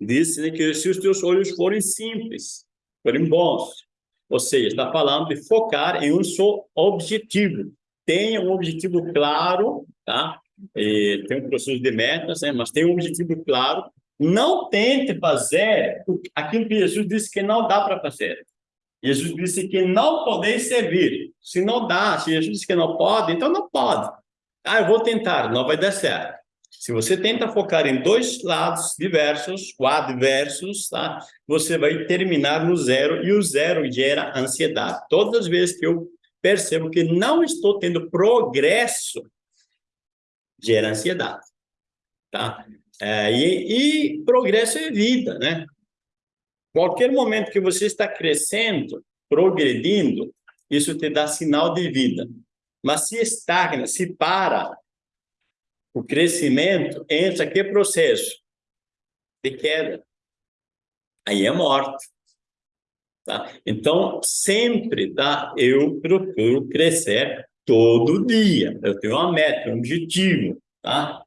Diz né, que se os teus olhos forem simples, forem bons, ou seja, está falando de focar em um só objetivo. Tenha um objetivo claro, tá? E tem um processo de metas, né? mas tem um objetivo claro. Não tente fazer aquilo que Jesus disse que não dá para fazer. Jesus disse que não podeis servir. Se não dá, se Jesus disse que não pode, então não pode. Ah, eu vou tentar, não vai dar certo. Se você tenta focar em dois lados diversos, ou adversos, tá? você vai terminar no zero, e o zero gera ansiedade. Todas as vezes que eu percebo que não estou tendo progresso, gera ansiedade. Tá? É, e, e progresso é vida, né? Qualquer momento que você está crescendo, progredindo, isso te dá sinal de vida. Mas se estagna, se para, o crescimento entra que processo? De queda. Aí é morte. Tá? Então, sempre tá? eu procuro crescer todo dia. Eu tenho uma meta, um objetivo. Tá?